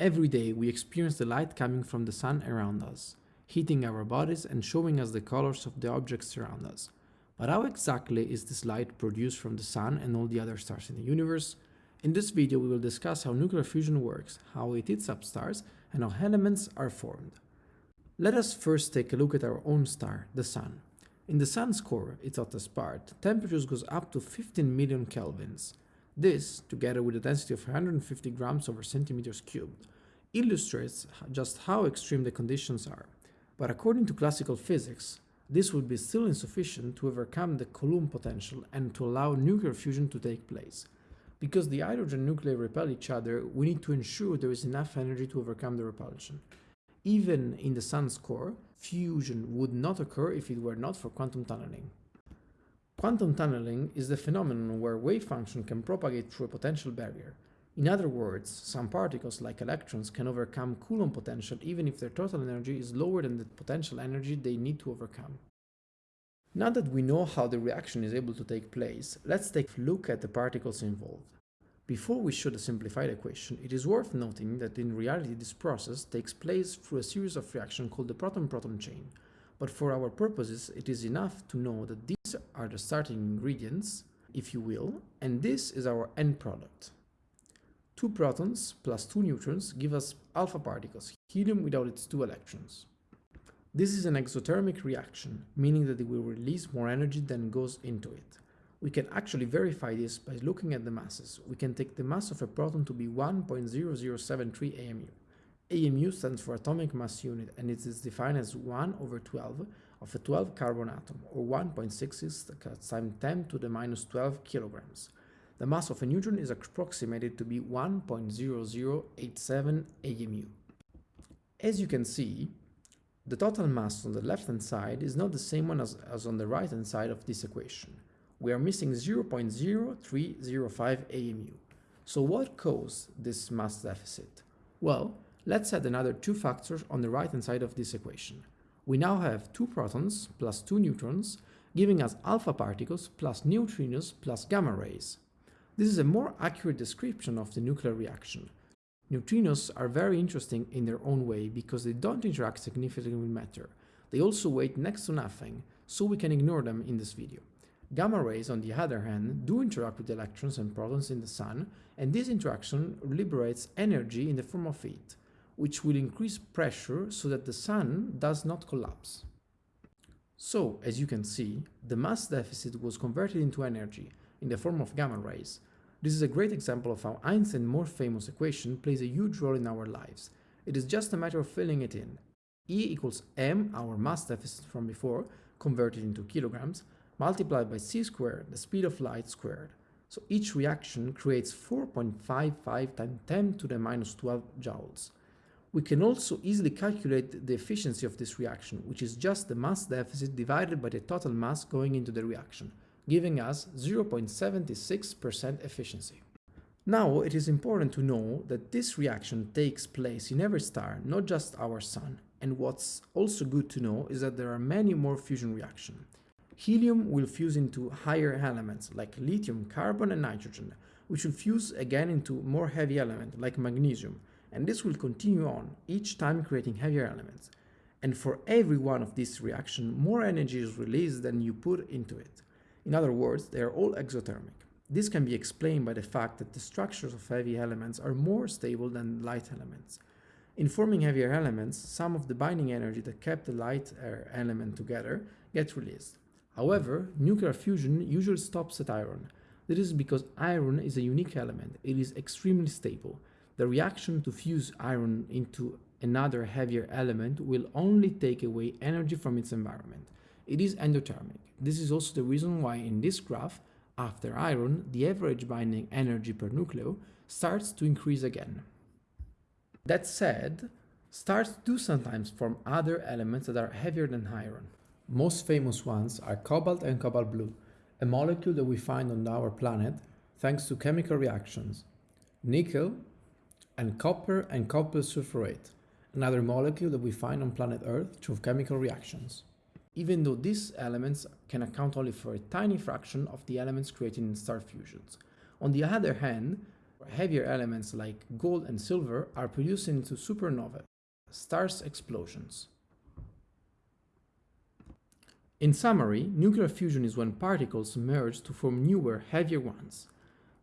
Every day we experience the light coming from the sun around us, hitting our bodies and showing us the colors of the objects around us. But how exactly is this light produced from the sun and all the other stars in the universe? In this video we will discuss how nuclear fusion works, how it heats up stars, and how elements are formed. Let us first take a look at our own star, the Sun. In the Sun's core, its hottest part, temperatures goes up to 15 million kelvins. This, together with a density of 150 grams over centimeters cubed, illustrates just how extreme the conditions are. But according to classical physics, this would be still insufficient to overcome the Coulomb potential and to allow nuclear fusion to take place. Because the hydrogen nuclei repel each other, we need to ensure there is enough energy to overcome the repulsion. Even in the sun's core, fusion would not occur if it were not for quantum tunneling. Quantum tunneling is the phenomenon where wave function can propagate through a potential barrier. In other words, some particles, like electrons, can overcome Coulomb potential even if their total energy is lower than the potential energy they need to overcome. Now that we know how the reaction is able to take place, let's take a look at the particles involved. Before we show the simplified equation, it is worth noting that in reality this process takes place through a series of reactions called the proton-proton chain. But for our purposes, it is enough to know that are the starting ingredients, if you will, and this is our end product. Two protons plus two neutrons give us alpha particles, helium without its two electrons. This is an exothermic reaction, meaning that it will release more energy than goes into it. We can actually verify this by looking at the masses. We can take the mass of a proton to be 1.0073 AMU. AMU stands for atomic mass unit and it is defined as 1 over 12 of a 12 carbon atom or 1.66 times 10 to the minus 12 kilograms. The mass of a neutron is approximated to be 1.0087 AMU. As you can see, the total mass on the left hand side is not the same one as, as on the right hand side of this equation we are missing 0.0305 AMU. So what caused this mass deficit? Well, let's add another two factors on the right hand side of this equation. We now have two protons plus two neutrons, giving us alpha particles plus neutrinos plus gamma rays. This is a more accurate description of the nuclear reaction. Neutrinos are very interesting in their own way because they don't interact significantly with matter. They also weigh next to nothing, so we can ignore them in this video. Gamma rays, on the other hand, do interact with electrons and protons in the Sun, and this interaction liberates energy in the form of heat, which will increase pressure so that the Sun does not collapse. So, as you can see, the mass deficit was converted into energy in the form of gamma rays. This is a great example of how Einstein's more famous equation plays a huge role in our lives. It is just a matter of filling it in. E equals m, our mass deficit from before, converted into kilograms, multiplied by c squared, the speed of light squared. So each reaction creates 4.55 times 10 to the minus 12 joules. We can also easily calculate the efficiency of this reaction, which is just the mass deficit divided by the total mass going into the reaction, giving us 0.76% efficiency. Now it is important to know that this reaction takes place in every star, not just our Sun. And what's also good to know is that there are many more fusion reactions. Helium will fuse into higher elements like lithium, carbon and nitrogen, which will fuse again into more heavy elements like magnesium, and this will continue on, each time creating heavier elements. And for every one of these reactions, more energy is released than you put into it. In other words, they are all exothermic. This can be explained by the fact that the structures of heavy elements are more stable than light elements. In forming heavier elements, some of the binding energy that kept the lighter element together gets released. However, nuclear fusion usually stops at iron. This is because iron is a unique element, it is extremely stable. The reaction to fuse iron into another heavier element will only take away energy from its environment. It is endothermic. This is also the reason why in this graph, after iron, the average binding energy per nucleon starts to increase again. That said, stars do sometimes form other elements that are heavier than iron. Most famous ones are cobalt and cobalt blue, a molecule that we find on our planet thanks to chemical reactions, nickel and copper and copper sulfurate, another molecule that we find on planet Earth through chemical reactions. Even though these elements can account only for a tiny fraction of the elements created in star fusions. On the other hand, heavier elements like gold and silver are produced into supernovae, stars explosions. In summary, nuclear fusion is when particles merge to form newer, heavier ones.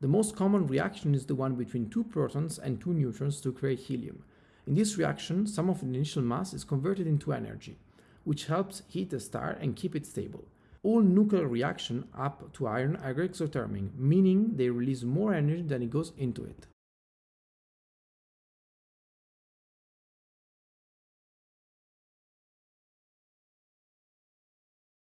The most common reaction is the one between two protons and two neutrons to create helium. In this reaction, some of the initial mass is converted into energy, which helps heat the star and keep it stable. All nuclear reactions up to iron are exothermic, meaning they release more energy than it goes into it.